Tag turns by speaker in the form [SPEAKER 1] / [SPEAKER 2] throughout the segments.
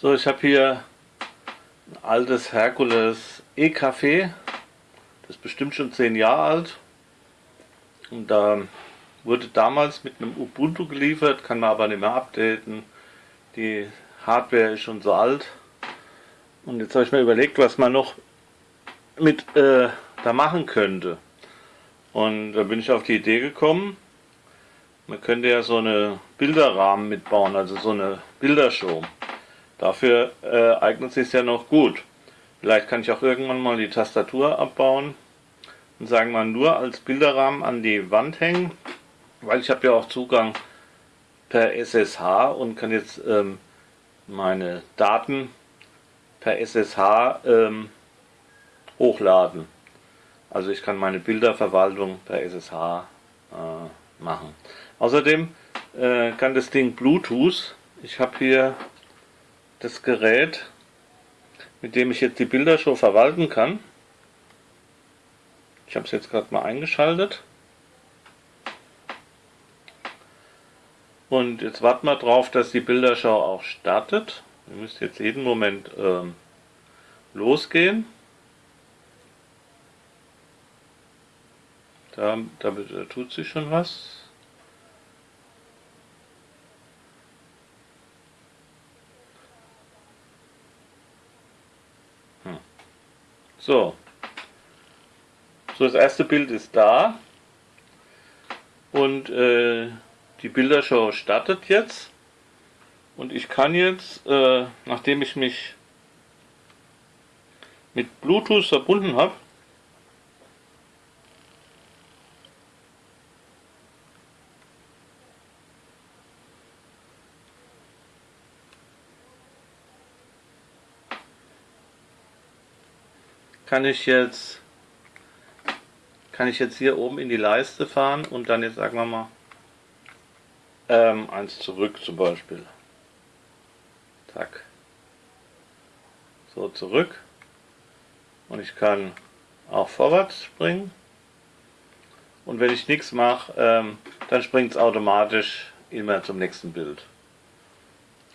[SPEAKER 1] So, ich habe hier ein altes Herkules E-Café. Das ist bestimmt schon 10 Jahre alt. Und da wurde damals mit einem Ubuntu geliefert, kann man aber nicht mehr updaten. Die Hardware ist schon so alt. Und jetzt habe ich mir überlegt, was man noch mit äh, da machen könnte. Und da bin ich auf die Idee gekommen, man könnte ja so eine Bilderrahmen mitbauen, also so eine Bildershow. Dafür äh, eignet sich ja noch gut. Vielleicht kann ich auch irgendwann mal die Tastatur abbauen und sagen wir nur als Bilderrahmen an die Wand hängen, weil ich habe ja auch Zugang per SSH und kann jetzt ähm, meine Daten per SSH ähm, hochladen. Also ich kann meine Bilderverwaltung per SSH äh, machen. Außerdem äh, kann das Ding Bluetooth. Ich habe hier das Gerät, mit dem ich jetzt die Bildershow verwalten kann. Ich habe es jetzt gerade mal eingeschaltet. Und jetzt warten wir drauf, dass die Bilderschau auch startet. Ihr müsst jetzt jeden Moment ähm, losgehen. Da, da, da tut sich schon was. So. So, das erste Bild ist da. Und äh, die Bildershow startet jetzt. Und ich kann jetzt, äh, nachdem ich mich mit Bluetooth verbunden habe, kann ich jetzt kann ich jetzt hier oben in die Leiste fahren und dann jetzt sagen wir mal ähm, eins zurück zum Beispiel. Zack. So zurück. Und ich kann auch vorwärts springen. Und wenn ich nichts mache, ähm, dann springt es automatisch immer zum nächsten Bild.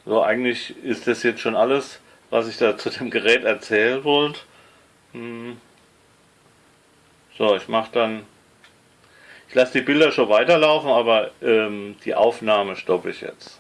[SPEAKER 1] So, eigentlich ist das jetzt schon alles, was ich da zu dem Gerät erzählen wollte. Hm. So, ich mache dann, ich lasse die Bilder schon weiterlaufen, aber ähm, die Aufnahme stoppe ich jetzt.